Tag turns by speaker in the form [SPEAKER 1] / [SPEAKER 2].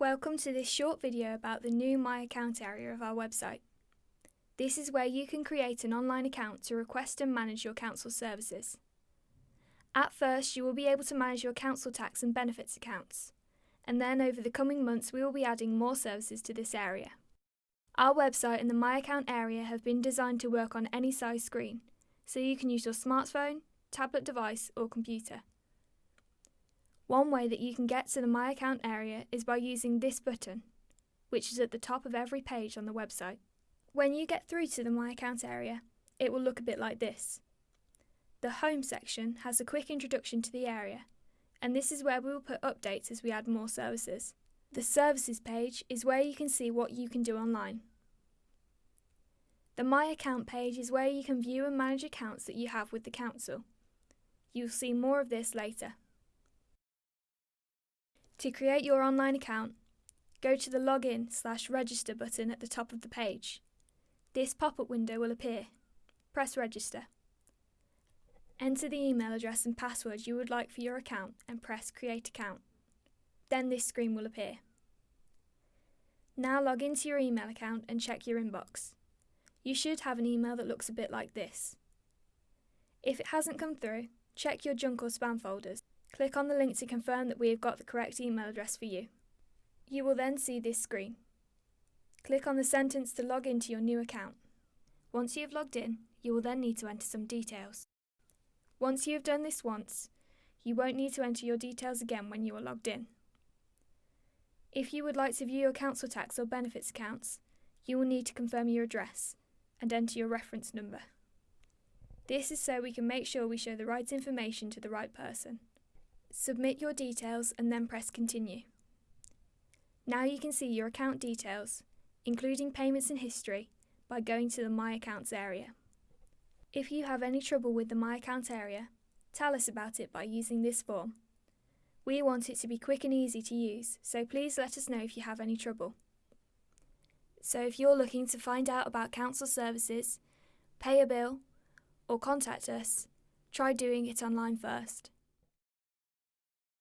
[SPEAKER 1] Welcome to this short video about the new My Account area of our website. This is where you can create an online account to request and manage your council services. At first, you will be able to manage your council tax and benefits accounts, and then over the coming months we will be adding more services to this area. Our website and the My Account area have been designed to work on any size screen, so you can use your smartphone, tablet device or computer. One way that you can get to the My Account area is by using this button, which is at the top of every page on the website. When you get through to the My Account area, it will look a bit like this. The Home section has a quick introduction to the area, and this is where we will put updates as we add more services. The Services page is where you can see what you can do online. The My Account page is where you can view and manage accounts that you have with the Council. You'll see more of this later. To create your online account, go to the Login slash Register button at the top of the page. This pop-up window will appear. Press Register. Enter the email address and password you would like for your account and press Create Account. Then this screen will appear. Now log into your email account and check your inbox. You should have an email that looks a bit like this. If it hasn't come through, check your junk or spam folders. Click on the link to confirm that we have got the correct email address for you. You will then see this screen. Click on the sentence to log into your new account. Once you have logged in, you will then need to enter some details. Once you have done this once, you won't need to enter your details again when you are logged in. If you would like to view your council tax or benefits accounts, you will need to confirm your address and enter your reference number. This is so we can make sure we show the right information to the right person. Submit your details and then press continue. Now you can see your account details, including payments and history, by going to the My Accounts area. If you have any trouble with the My Account area, tell us about it by using this form. We want it to be quick and easy to use, so please let us know if you have any trouble. So if you're looking to find out about council services, pay a bill, or contact us, try doing it online first.